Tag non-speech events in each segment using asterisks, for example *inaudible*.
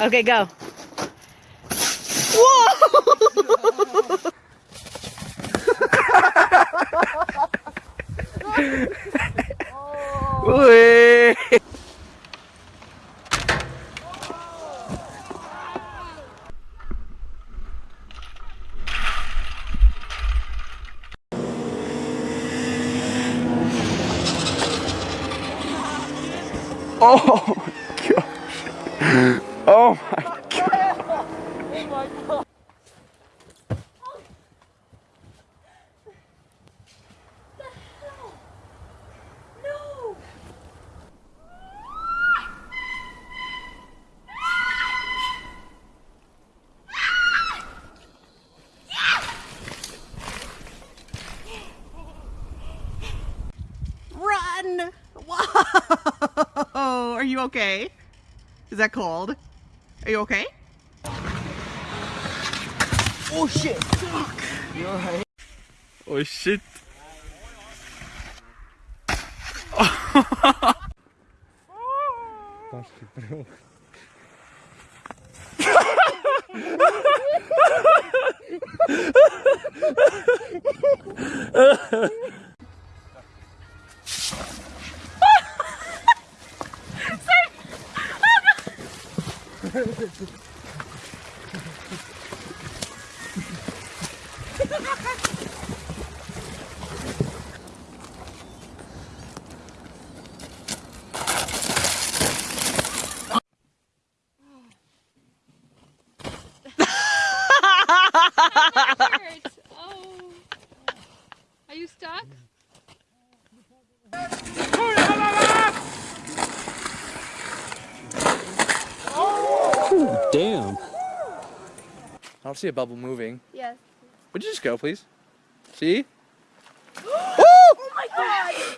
Okay, go. Whoa! *laughs* *laughs* Oh my gosh. Oh my god. Run! *laughs* Whoa! Are you okay? Is that cold? Are you okay? Oh shit. Oh shit. hurts. Oh. Are you stuck? Damn. I don't see a bubble moving. Yes. Would you just go, please? See? *gasps* Oh my god!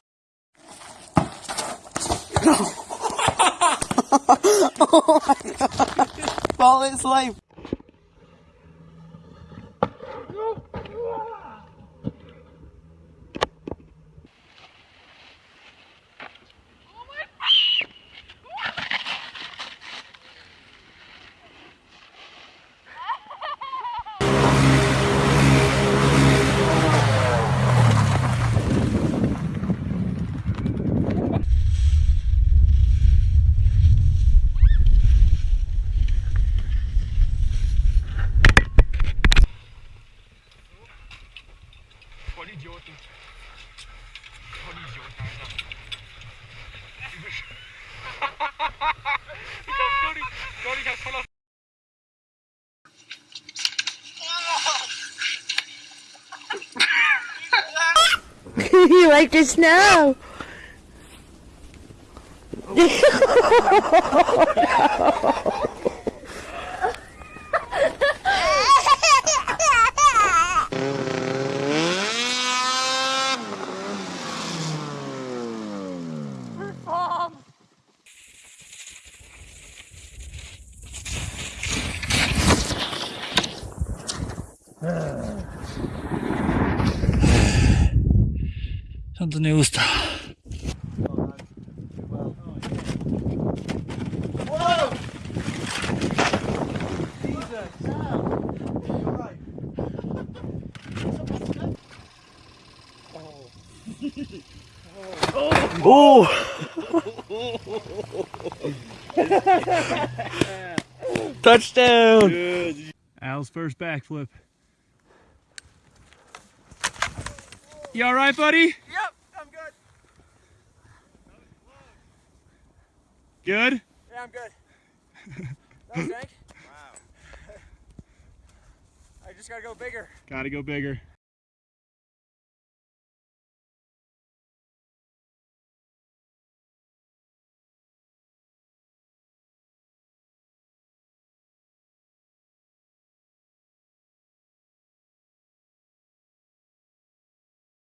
*laughs* Oh All its life. *laughs* you like the snow? *laughs* Something new stuff. Oh! Touchdown! Al's first backflip. You all right, buddy? Yep, I'm good. Good? Yeah, I'm good. No, Frank. *laughs* Wow. *laughs* I just gotta go bigger. Gotta go bigger.